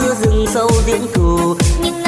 giữa rừng sâu tiếng cù những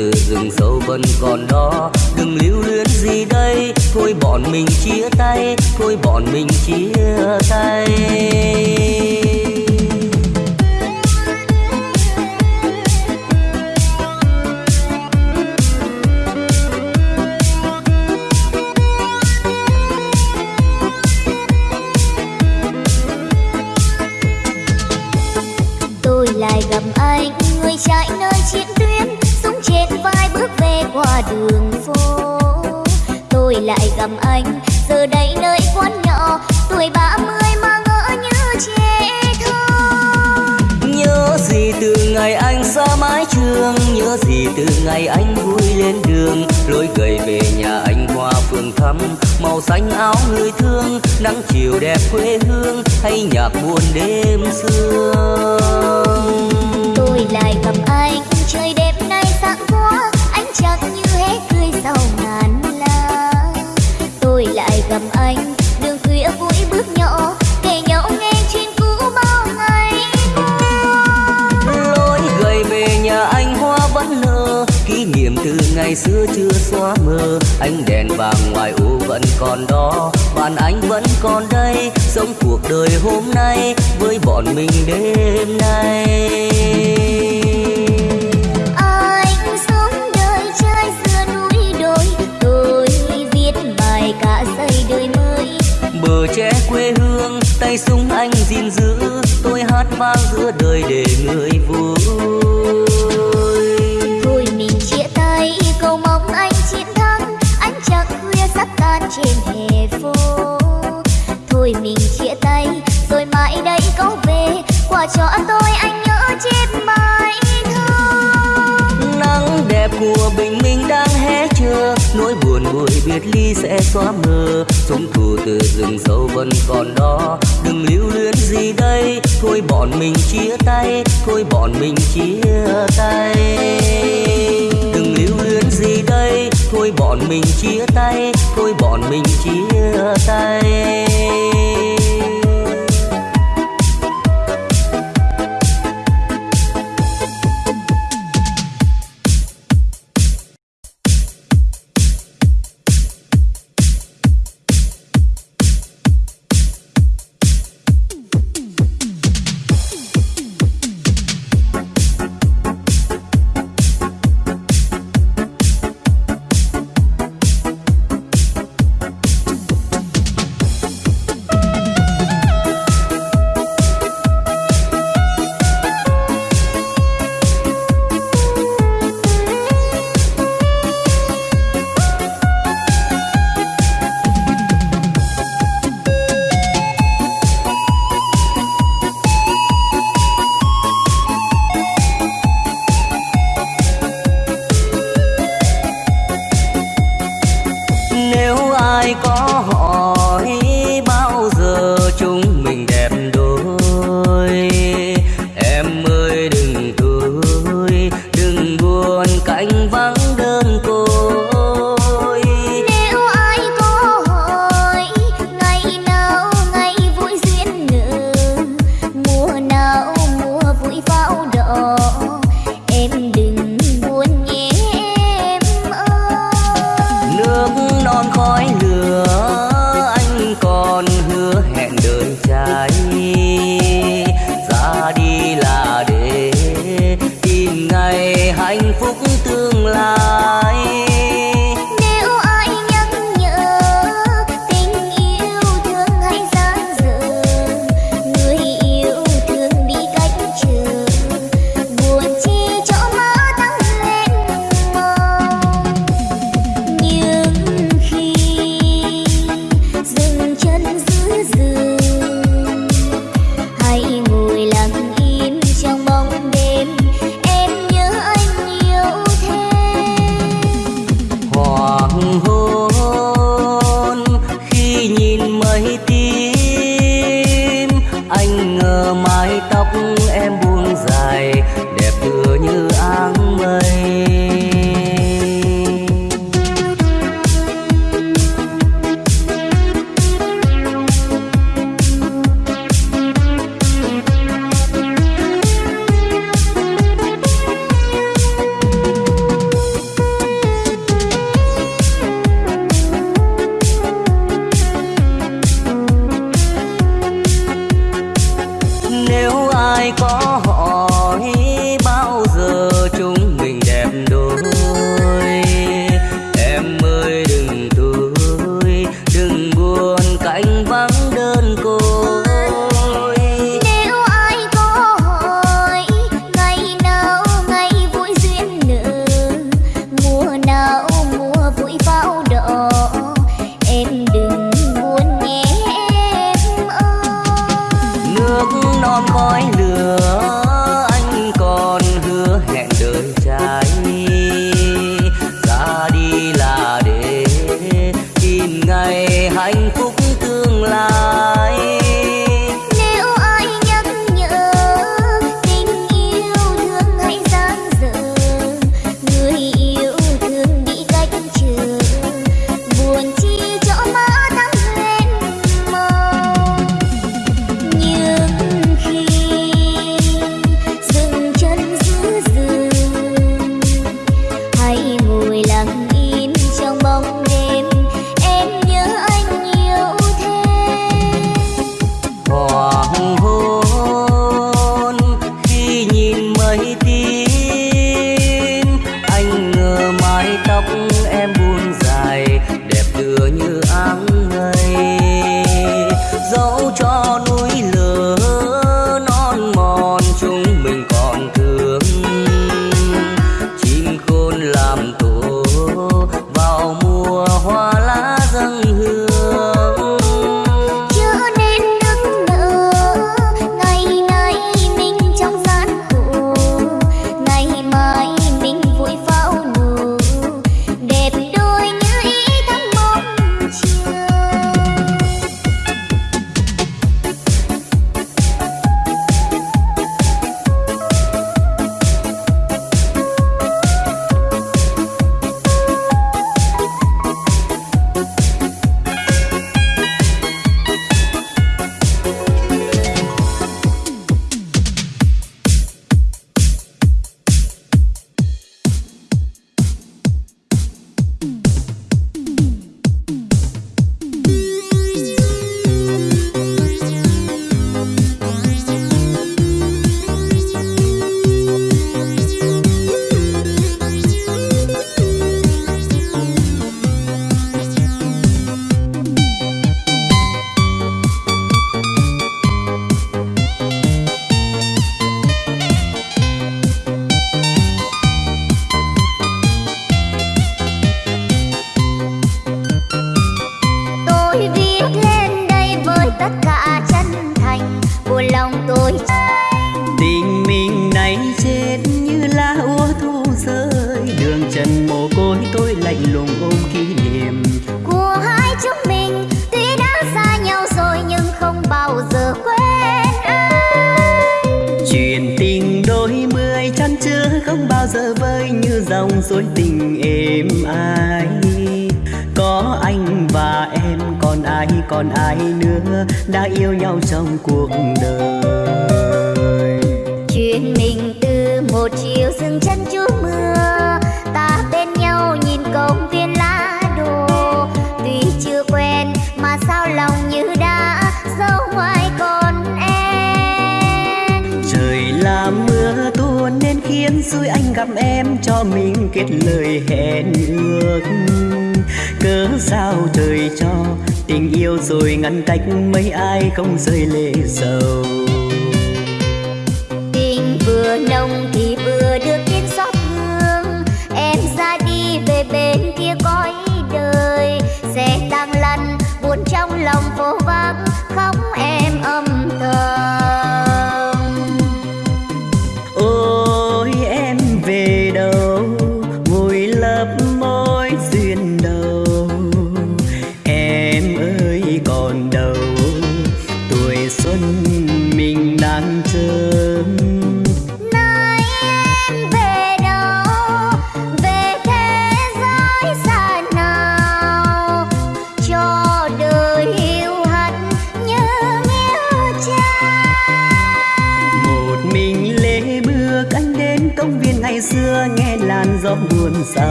từ rừng sâu vẫn còn đó. Đừng lưu luyến gì đây. Thôi bọn mình chia tay, thôi bọn mình chia tay. đường phố. Tôi lại gặp anh, giờ đây nơi quán nhỏ, tuổi ba mươi mà ngỡ như trẻ thơ. Nhớ gì từ ngày anh xa mái trường, nhớ gì từ ngày anh vui lên đường. Lối gầy về nhà anh hoa phường thăm, màu xanh áo người thương, nắng chiều đẹp quê hương, hay nhạc buồn đêm xưa. ngày xưa chưa xóa mờ. Ánh đèn vàng ngoài ô vẫn còn đó. Bạn anh vẫn còn đây sống cuộc đời hôm nay với bọn mình đêm nay. Anh sống đời trai xưa núi đồi tôi viết bài cả dây đời mới. Bờ tre quê hương tay súng anh gìn giữ tôi hát vang giữa đời để người vui. Sắp trên hè phố. Thôi mình chia tay rồi mãi đây có về. Quả cho tôi anh nhớ chết mãi thương. Nắng đẹp của bình minh đang hé chưa, nỗi buồn buổi biệt ly sẽ xóa mờ. Sống thù từ rừng sâu vẫn còn đó. Đừng lưu luyến gì đây. Thôi bọn mình chia tay thôi bọn mình chia tay. Đừng lưu luyến gì đây thôi bọn mình chia tay thôi bọn mình chia tay.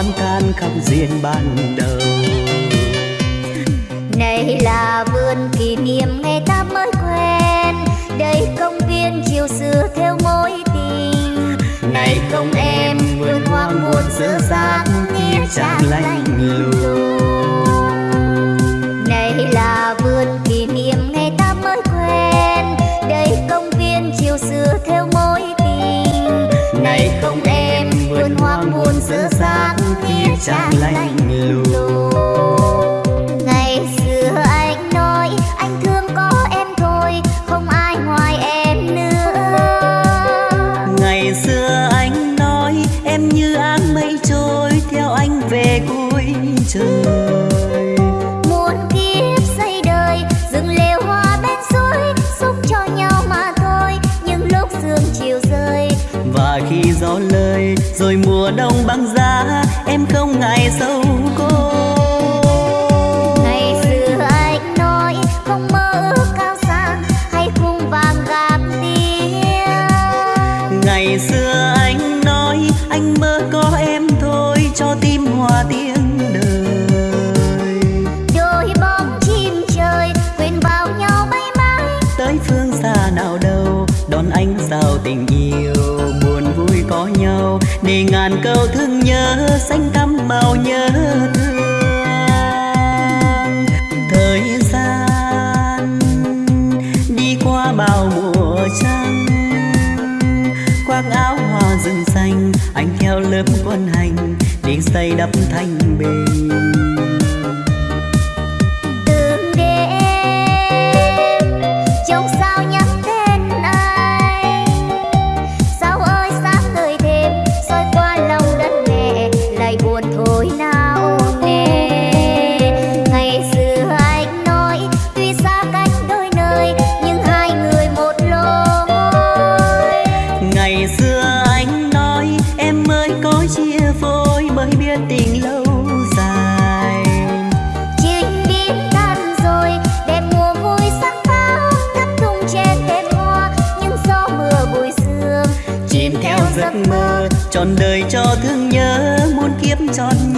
oán than khắp duyên ban đầu. Này là vườn kỷ niệm ngày ta mới quen. Đây công viên chiều xưa theo mối tình. Này không em vườn hoang buồn giữa giác nghĩa trang lạnh lùng này là vườn kỷ niệm ngày ta mới quen. Đây công viên chiều xưa theo mối tình. Này không em vườn hoang buồn giữa giác chẳng lạnh lùng. Ngày xưa để ngàn câu thương nhớ xanh thắm màu nhớ thương. Thời gian đi qua bao mùa trăng, khoác áo hoa rừng xanh, anh theo lớp quân hành, để xây đắp thành bề on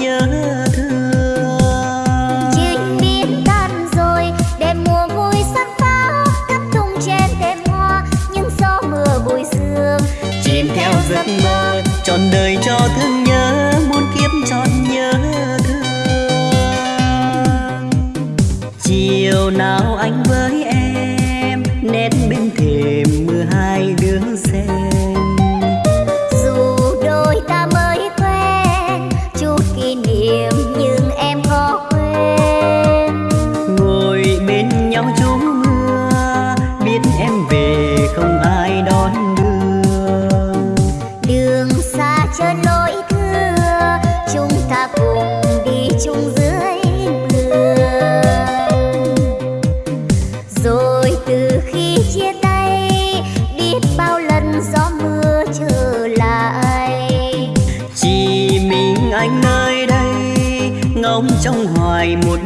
trong hoài một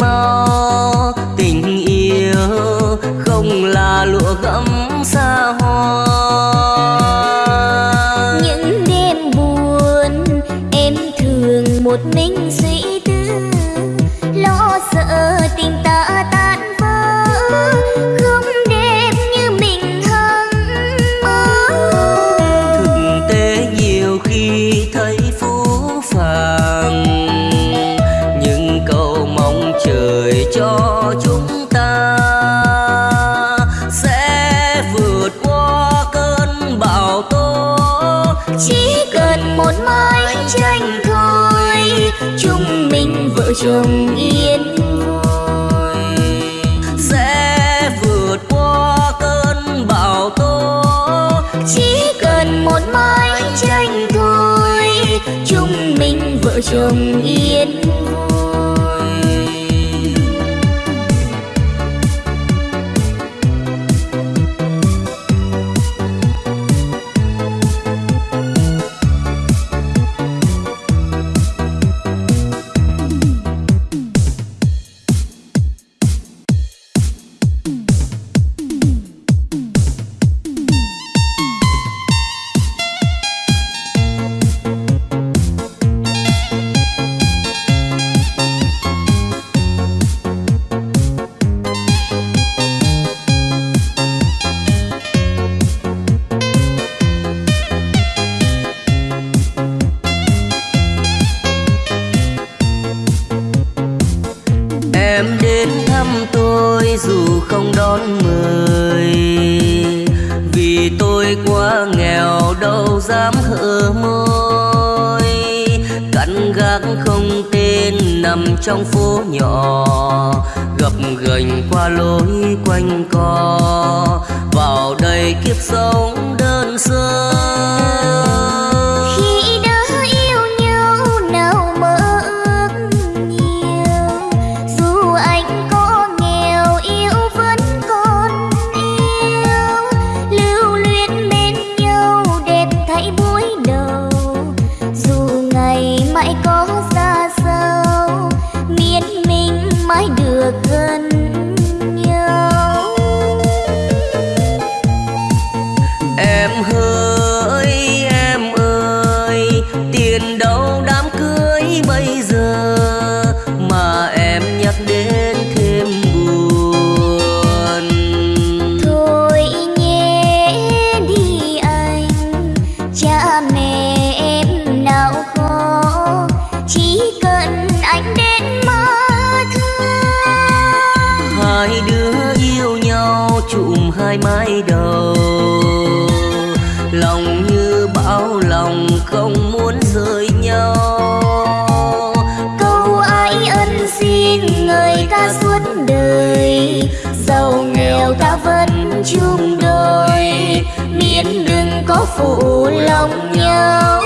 mau tình yêu không là lụa gấm xa hoa. Những đêm buồn em thường một mình suy tư, lo sợ tình ta chồng yên vui. có phụ lòng nhau.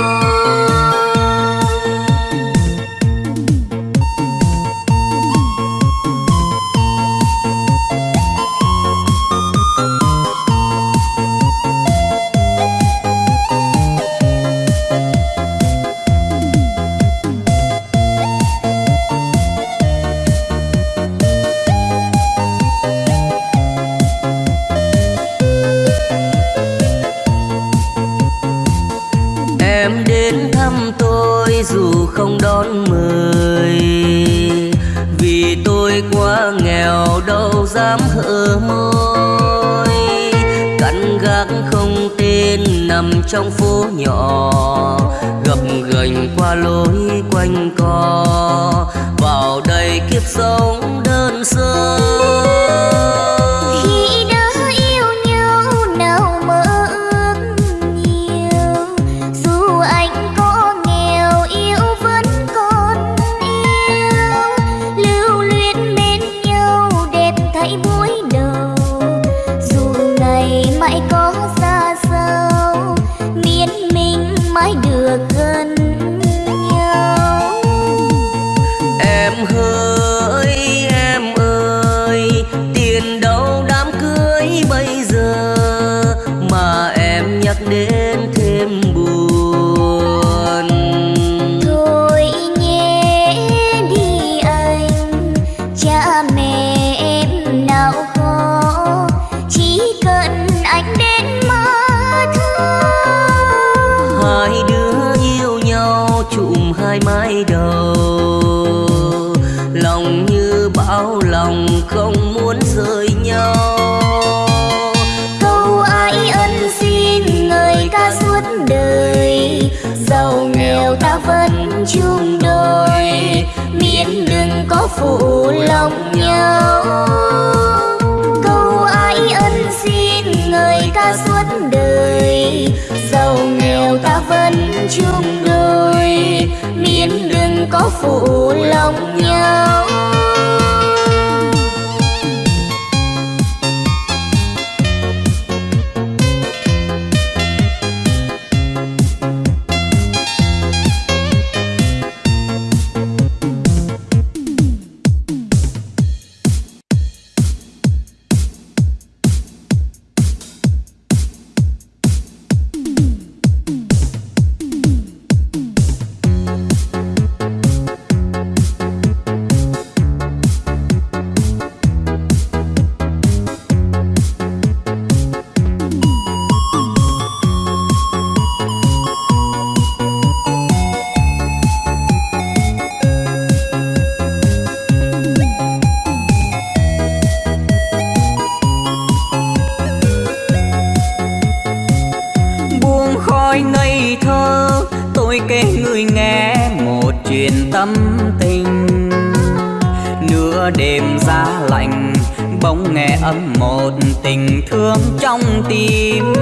trong phố nhỏ, gập ghềnh qua lối quanh co. Vào đây kiếp sống đơn sơ. Oh. mưa đêm giá lạnh bỗng nghe âm một tình thương trong tim.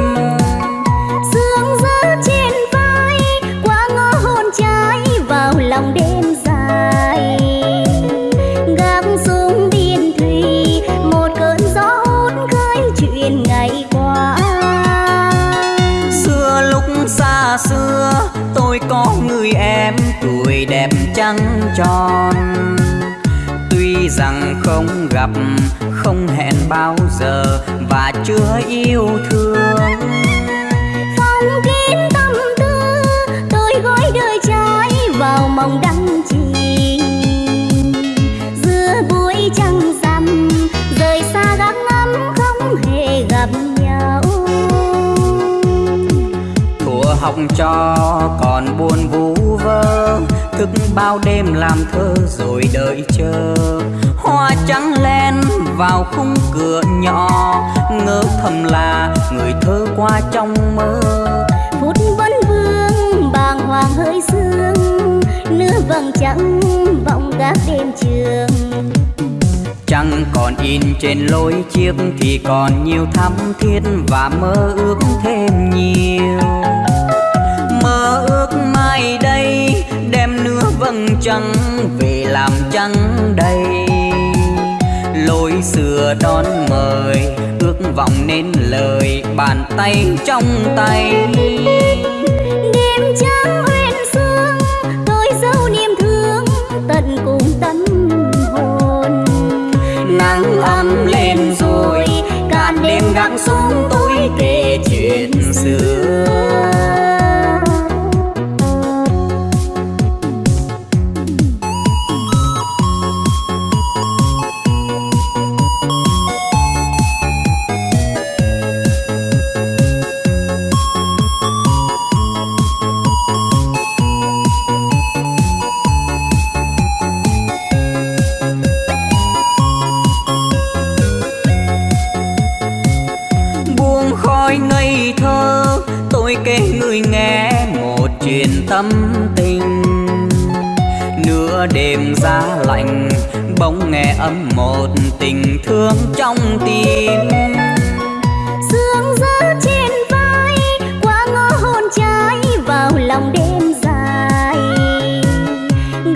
Sương gió trên vai qua ngõ hôn trái vào lòng đêm dài. Gác xuống biên thùy một cơn gió hút khơi chuyện ngày qua. Xưa lúc xa xưa tôi có người em tuổi đẹp trắng tròn không gặp không hẹn bao giờ và chưa yêu thương. Phong kín tâm tư tôi gói đời trai vào mong đắm chìm. Giữa buổi trăng rằm rời xa gác ngắm không hề gặp nhau. Thuở học trò còn buồn vu vơ thức bao đêm làm thơ rồi đợi chờ vào khung cửa nhỏ. Ngỡ thầm là người thơ qua trong mơ. Phút vấn vương bàng hoàng hơi sương. Nửa vầng trắng vọng gác đêm trường. Chẳng còn in trên lối chiếc thì còn nhiều thắm thiết và mơ ước thêm nhiều. Mơ ước mai đây đem nửa vầng trăng về làm trăng đầy lối xưa đón mời. Ước vọng nên lời bàn tay trong tay. Đêm trắng uyên sương tôi dấu niềm thương tận cùng tâm hồn. Nắng ấm lên rồi cạn đêm gác xuống tôi kể chuyện xưa một tình thương trong tim. Sương rớt trên vai qua ngõ hôn trái vào lòng đêm dài.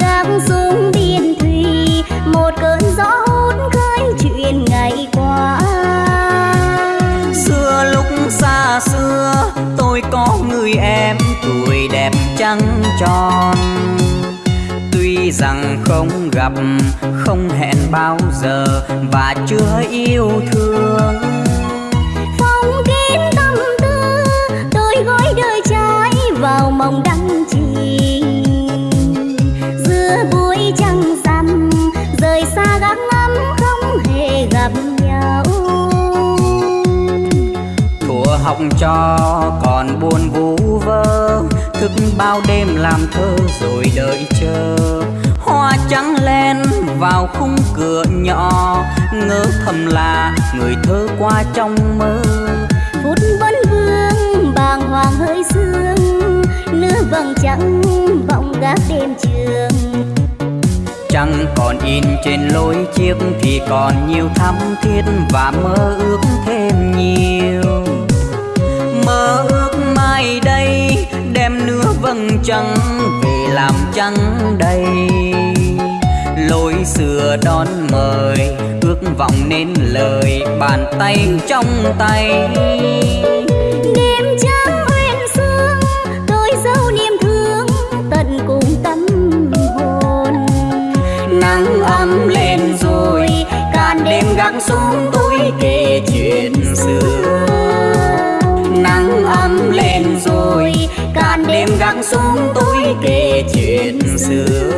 Gác xuống biên thùy một cơn gió hút khơi chuyện ngày qua. Xưa lúc xa xưa tôi có người em tuổi đẹp trắng tròn. Tuy rằng không gặp bao giờ và chưa yêu thương. Phong kín tâm tư tôi gói đời trai vào mong đắm chìm. Giữa buổi trăng rằm rời xa gác ngắm không hề gặp nhau. Thuở học trò còn buồn vu vơ thức bao đêm làm thơ rồi đợi chờ hoa trắng len vào khung cửa nhỏ. Ngỡ thầm là người thơ qua trong mơ. Phút vấn vương bàng hoàng hơi sương nửa vầng trắng vọng gác đêm trường. Chẳng còn in trên lối chiếc thì còn nhiều thắm thiết và mơ ước thêm nhiều. Mơ ước mai đây đem nửa vầng trăng về làm trăng đầy lối xưa đón mời, ước vọng nên lời bàn tay trong tay. Đêm trắng uyên sương, tôi dấu niềm thương tận cùng tâm hồn. Nắng ấm lên rồi, cạn đêm gác xuống tôi kể chuyện xưa. Nắng ấm lên rồi, cạn đêm gác xuống tôi kể chuyện xưa.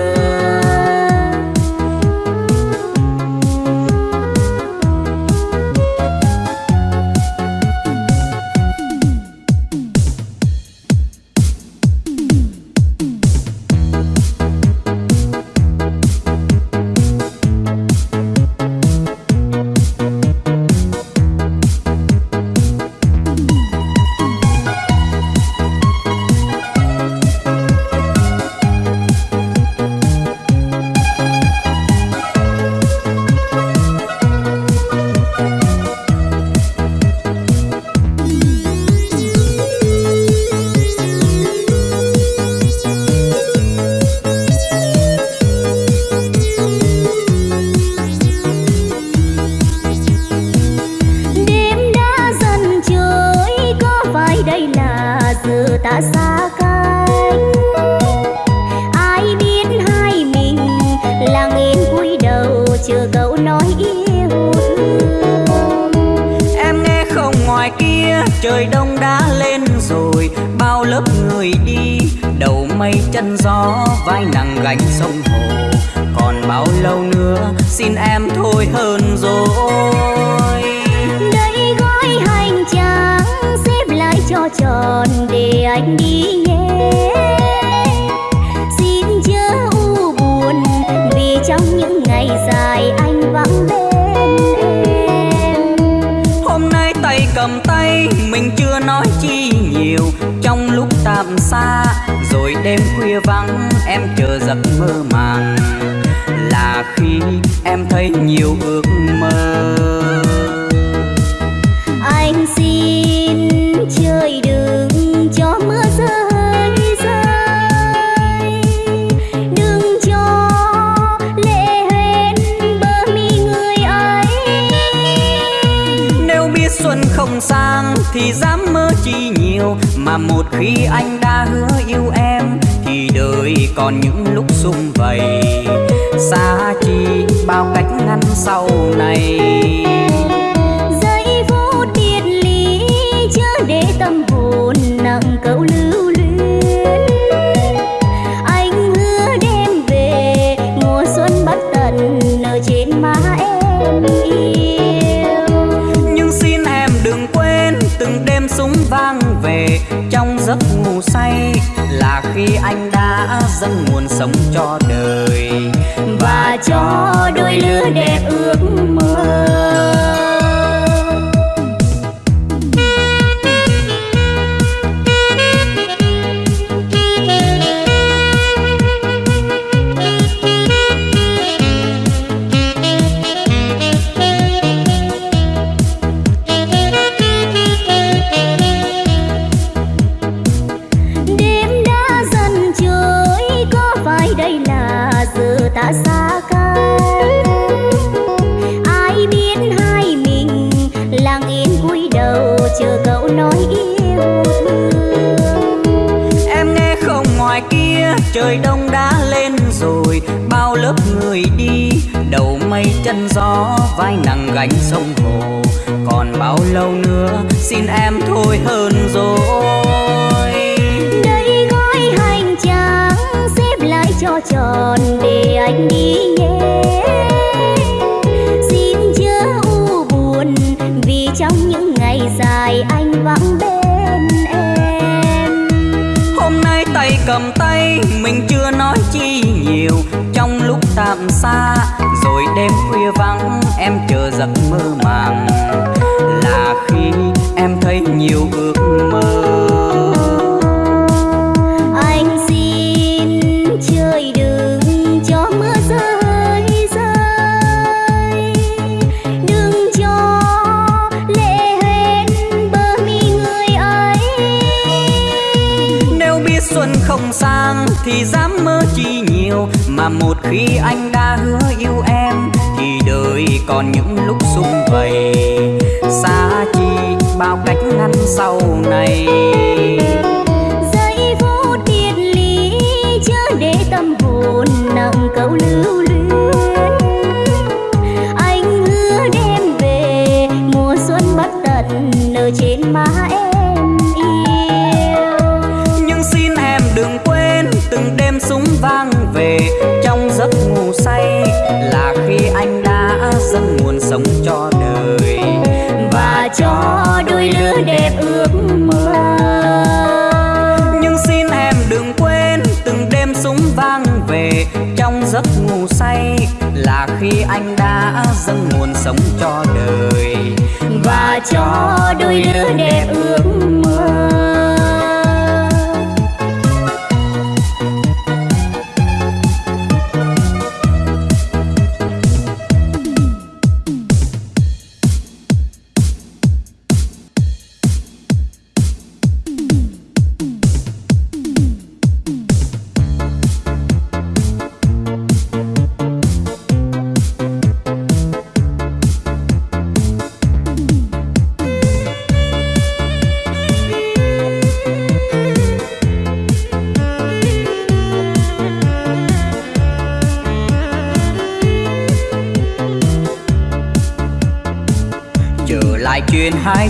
gian sau này. Giấy vô triết lý chớ để tâm hồn nặng câu lưu luyến. Anh hứa đem về mùa xuân bất tận nở trên má em yêu. Nhưng xin em đừng quên từng đêm súng vang về trong giấc ngủ say là khi anh đã dâng nguồn sống cho đời đẹp ước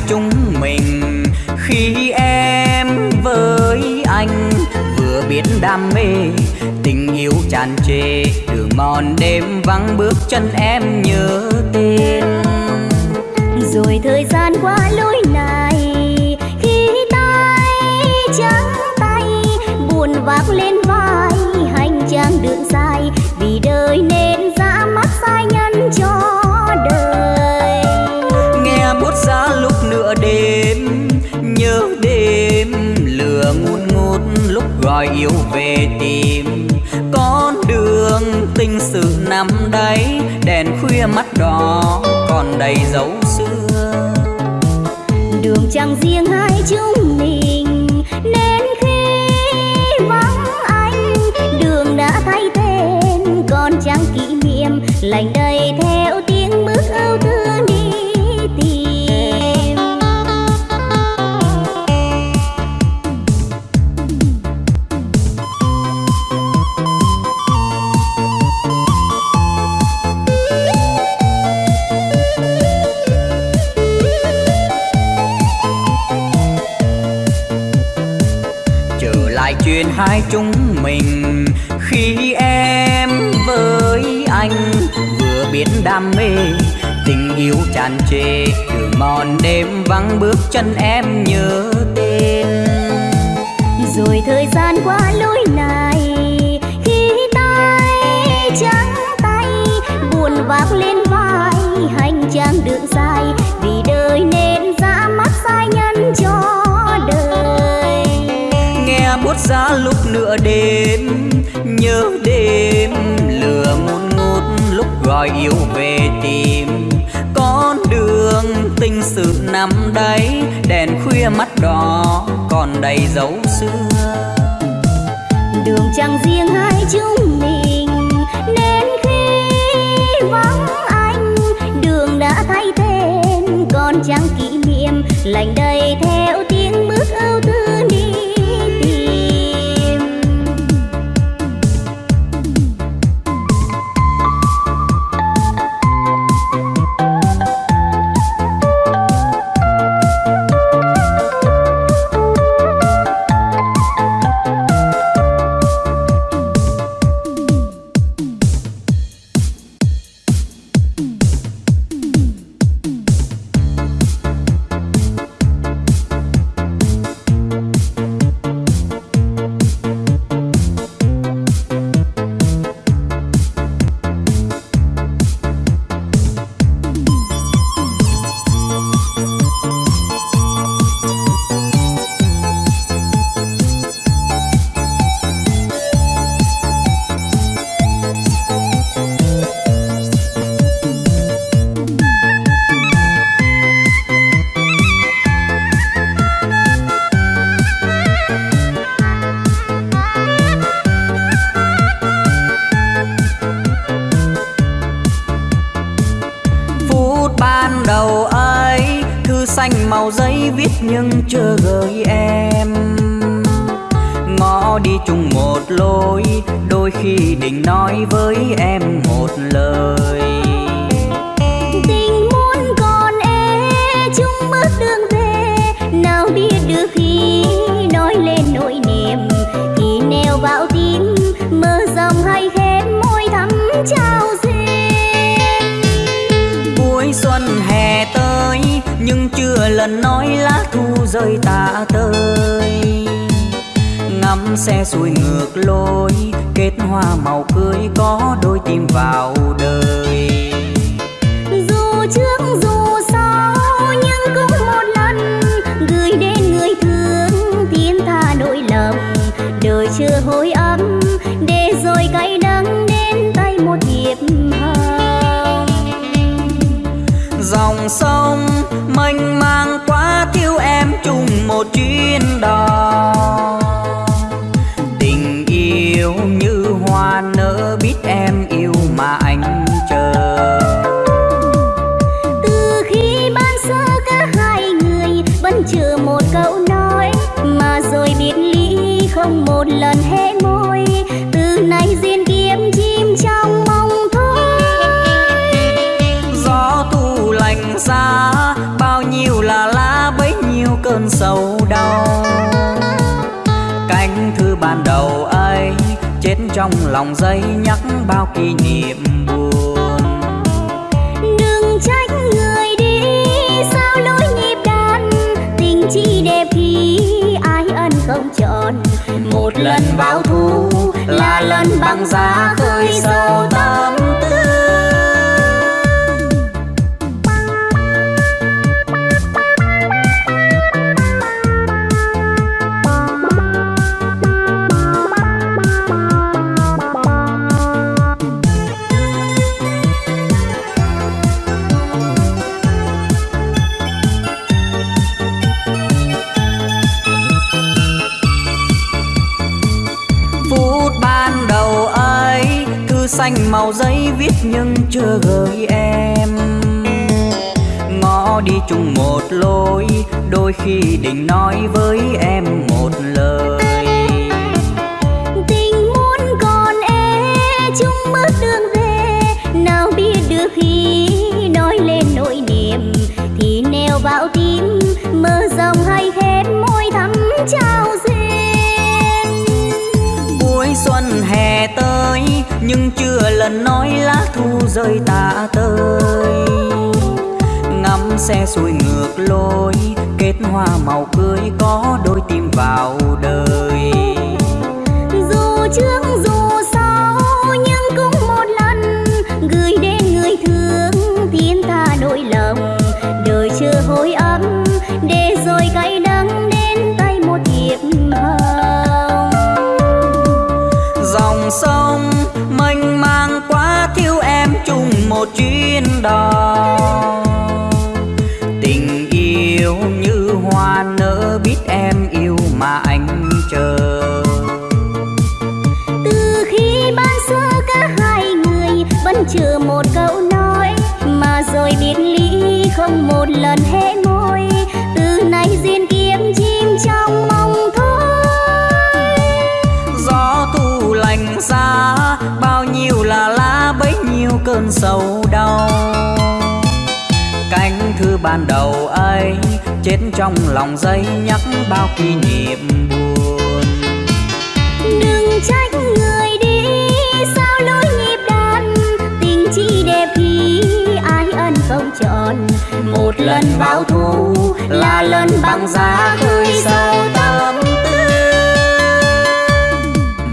chúng mình. Khi em với anh vừa biết đam mê, tình yêu tràn trề đường mòn đêm vắng bước chân em nhớ tên. Rồi thời gian qua lối gọi yêu về tìm. Con đường tình sự nằm đấy, đèn khuya mắt đỏ còn đầy dấu xưa. Đường chẳng riêng hai chúng mình, nên khi vắng anh, đường đã thay tên còn chẳng kỷ niệm lành đầy chân em nhớ tên. Rồi thời gian qua lối này khi tay trắng tay buồn vác lên vai hành trang đường dài vì đời nên ra mắt sai nhân cho đời. Nghe bút giá lúc nửa đêm nhớ đêm lửa ngút ngút lúc gọi yêu về tìm năm nằm đèn khuya mắt đỏ còn đầy dấu xưa. Đường chẳng riêng hai chúng mình, nên khi vắng anh, đường đã thay tên, còn chẳng kỷ niệm lành đầy thêm. Hè tới, nhưng chưa lần nói lá thu rơi tả tơi ngắm xe xuôi ngược lối, kết hoa màu cưới có đôi tim vào đời. Dù trước một đò tình yêu như hoa nở biết em yêu mà anh chờ từ khi ban xưa cả hai người vẫn chờ một câu nói, mà rồi biệt ly không một lần hết. Bấy cơn sầu đau. Cánh thư ban đầu ấy, chết trong lòng giấy nhắc bao kỷ niệm buồn. Đừng trách người đi, sao lối nhịp đàn? Tình chi đẹp khi ai ân không chọn? Một lần báo thù là lần bằng giá khơi sâu tâm tư.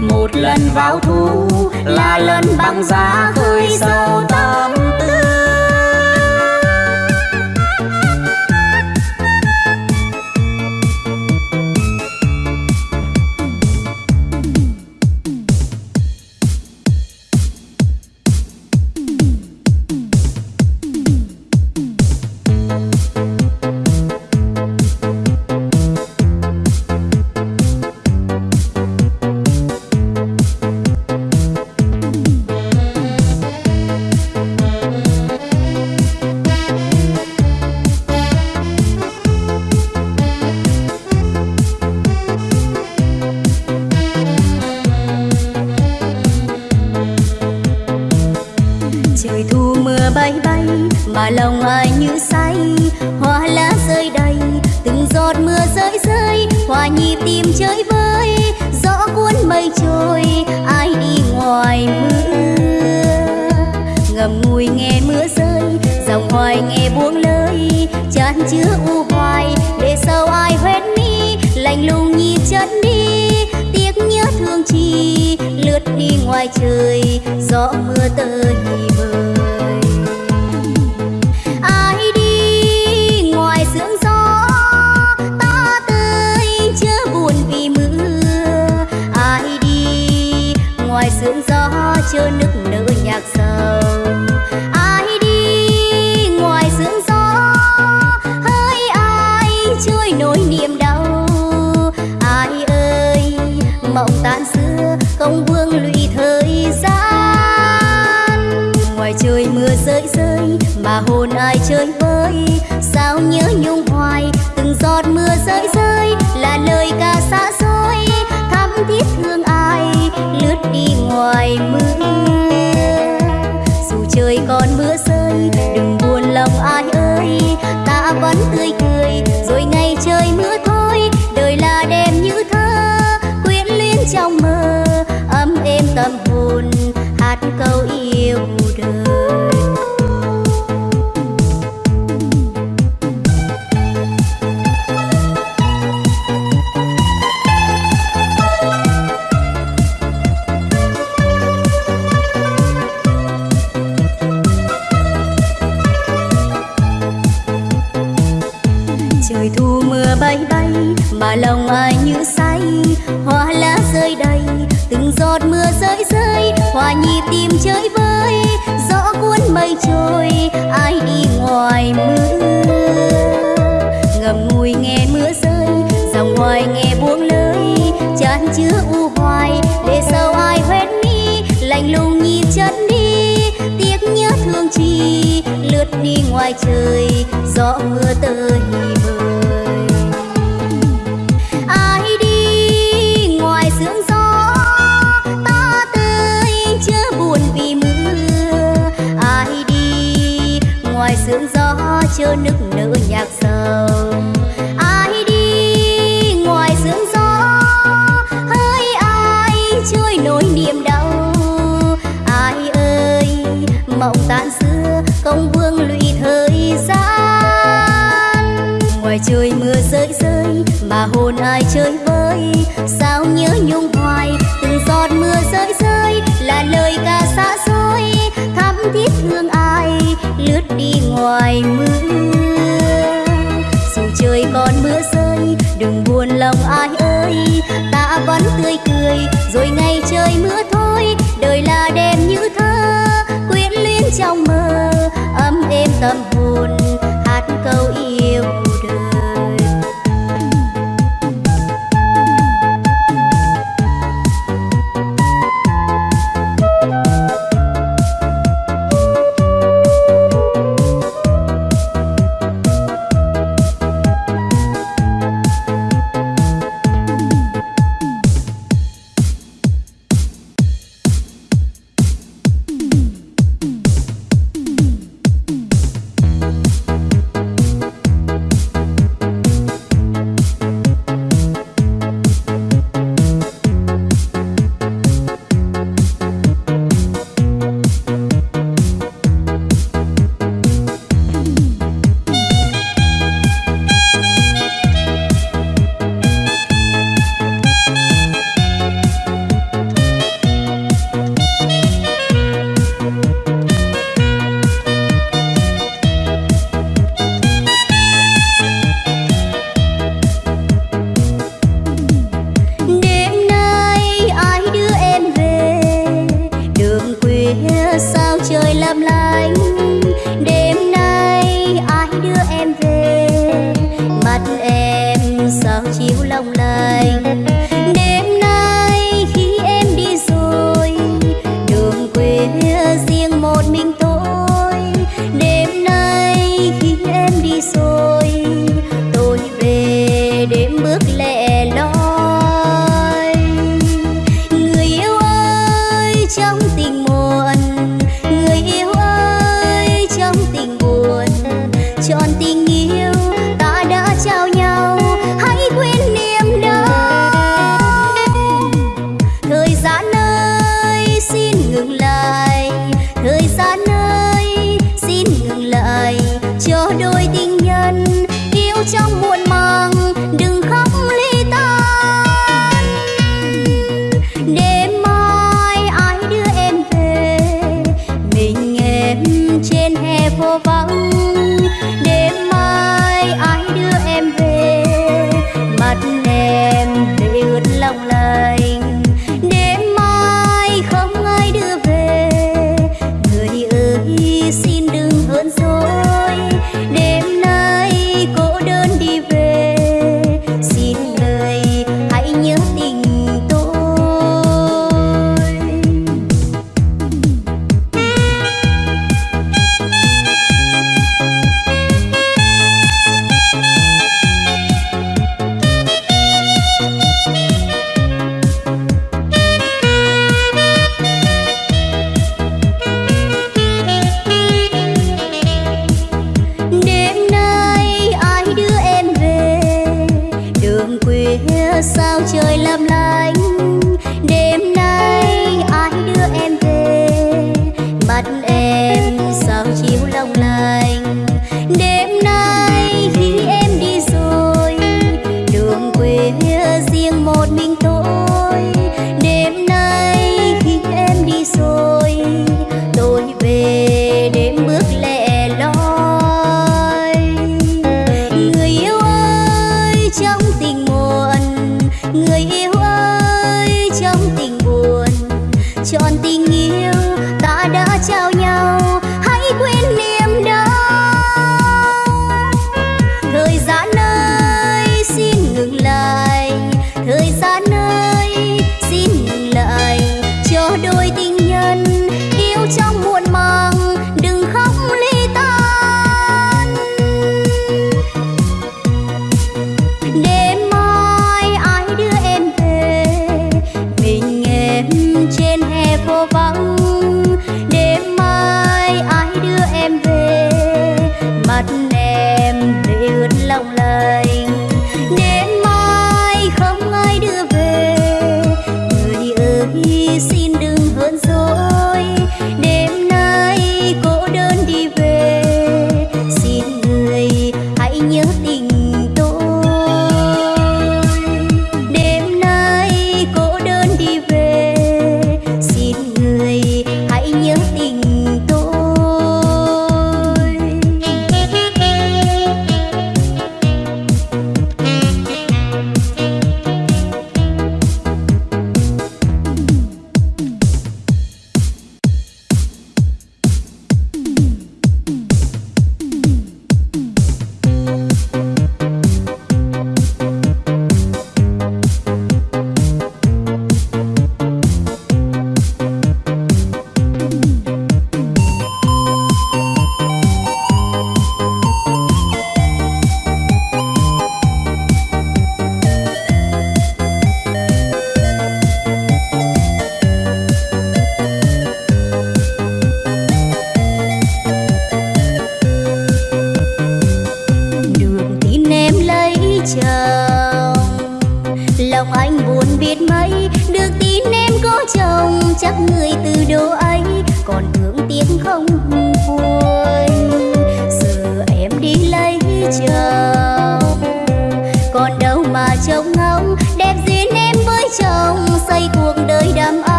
Một lần báo thu là lần bằng giá khơi sâu tâm. Chơi vơi. Sao nhớ nhung hoài, từng giọt mưa rơi rơi là lời ca xa xôi. Thắm thiết thương ai, lướt đi ngoài mưa. Dù trời còn mưa rơi, đừng buồn lòng ai ơi. Ta vẫn tươi cười, rồi ngày trời mưa thôi. Đời là đêm như thơ, quyến luyến trong mơ. Ấm êm tâm hồn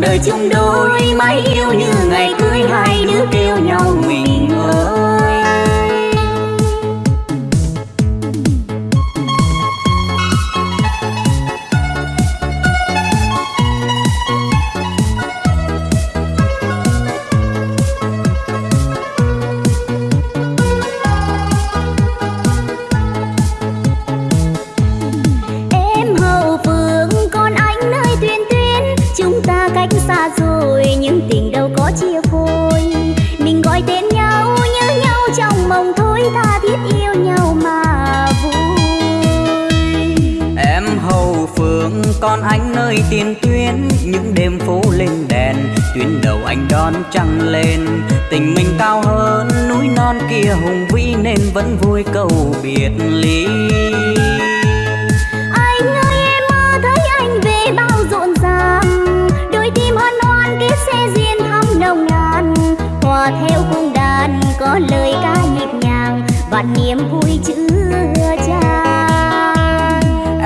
đời chung đời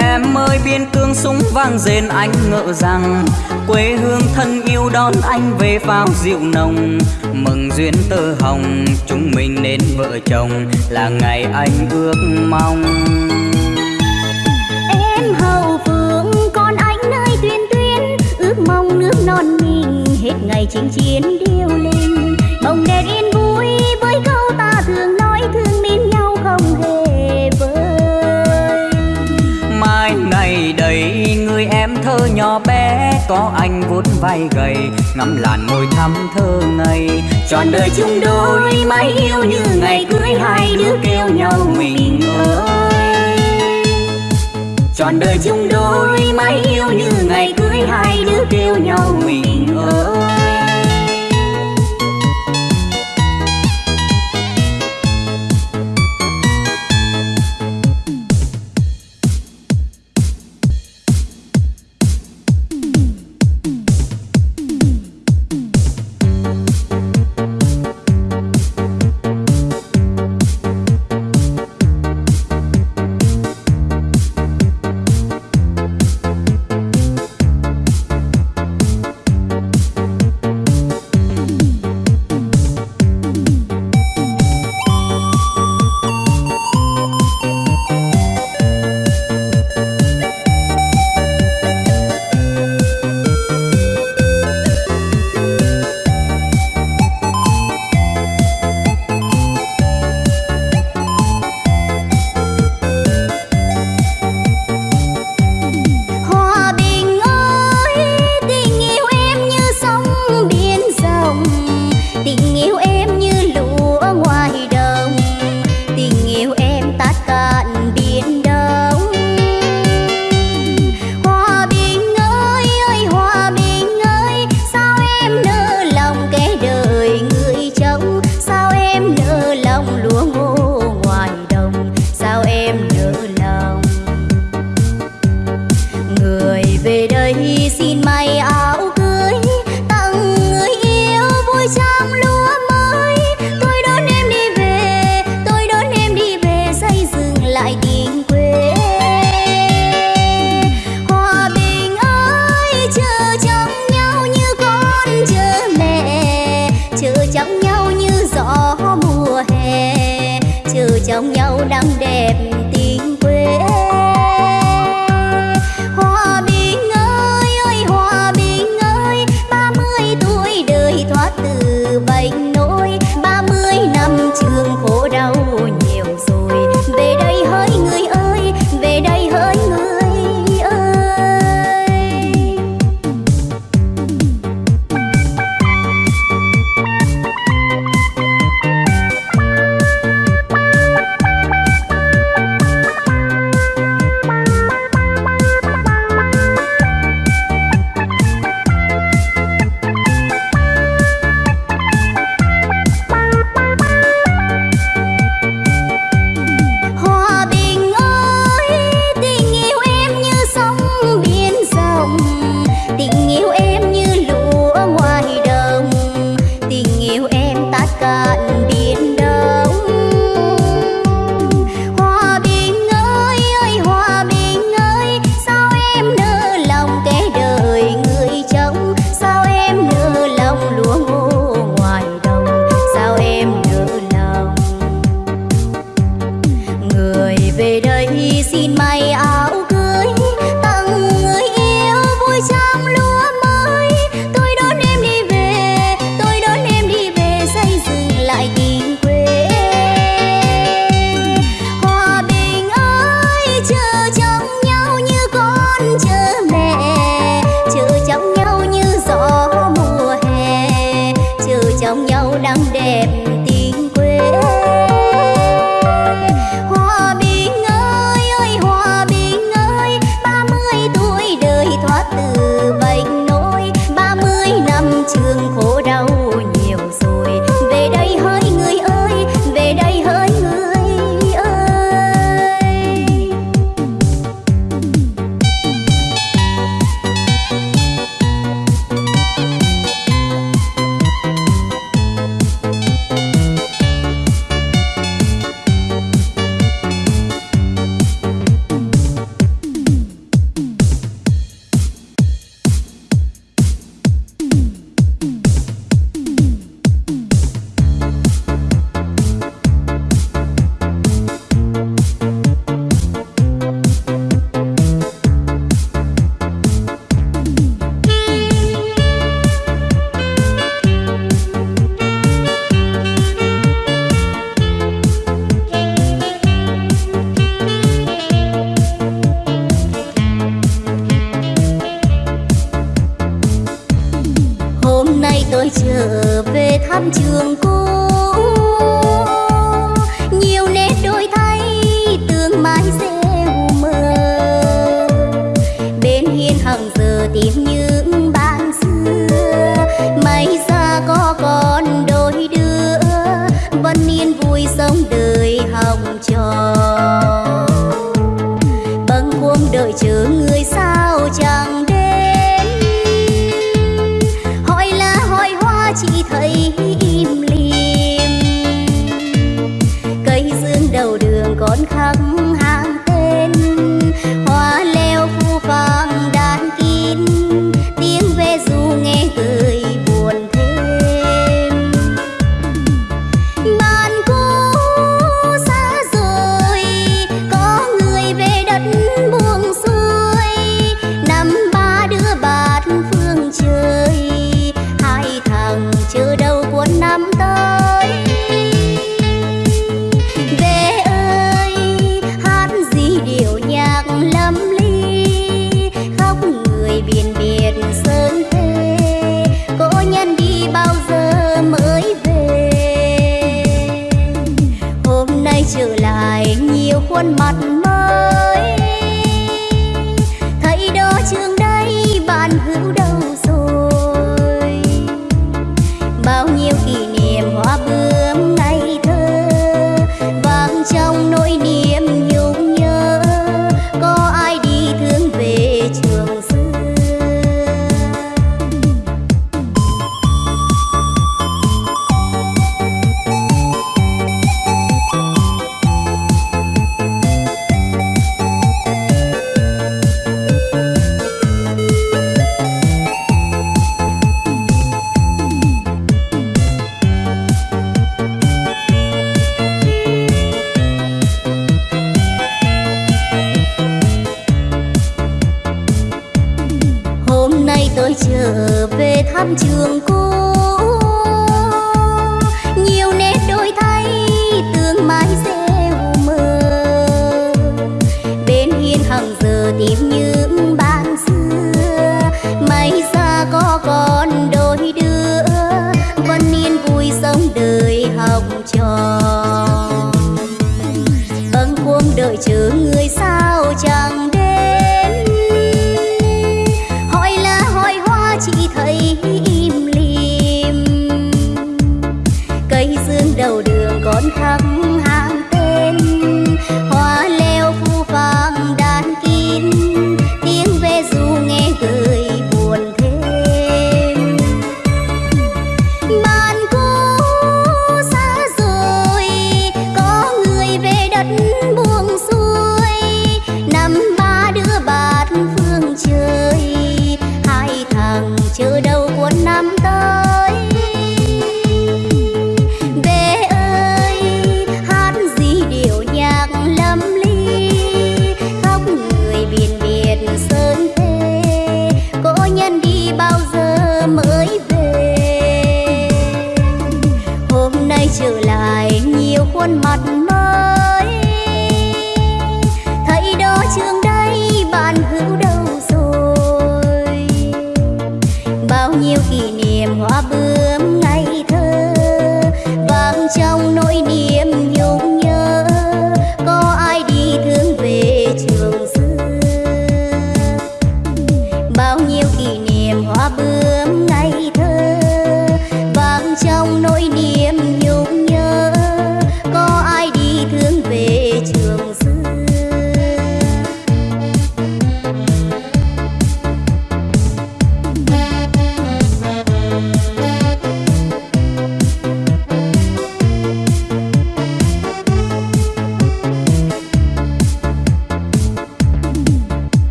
Em ơi, biên cương súng vang rền, anh ngỡ rằng quê hương thân yêu đón anh về pháo rượu nồng. Mừng duyên tơ hồng, chúng mình nên vợ chồng, là ngày anh ước mong. Em hậu phương con anh nơi tuyên tuyên ước mong nước non mình hết ngày chinh chiến điêu lên bồng đèn nhỏ bé, có anh vuốt vai gầy, ngắm làn môi thắm thơ ngây. Trọn đời chung đôi, mãi yêu như ngày cưới, hai đứa kêu nhau mình ơi. Trọn đời chung đôi, mãi yêu như ngày cưới, hai đứa kêu nhau mình ơi.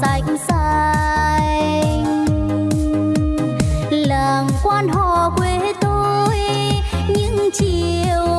xanh xanh. Làng quan họ quê tôi những chiều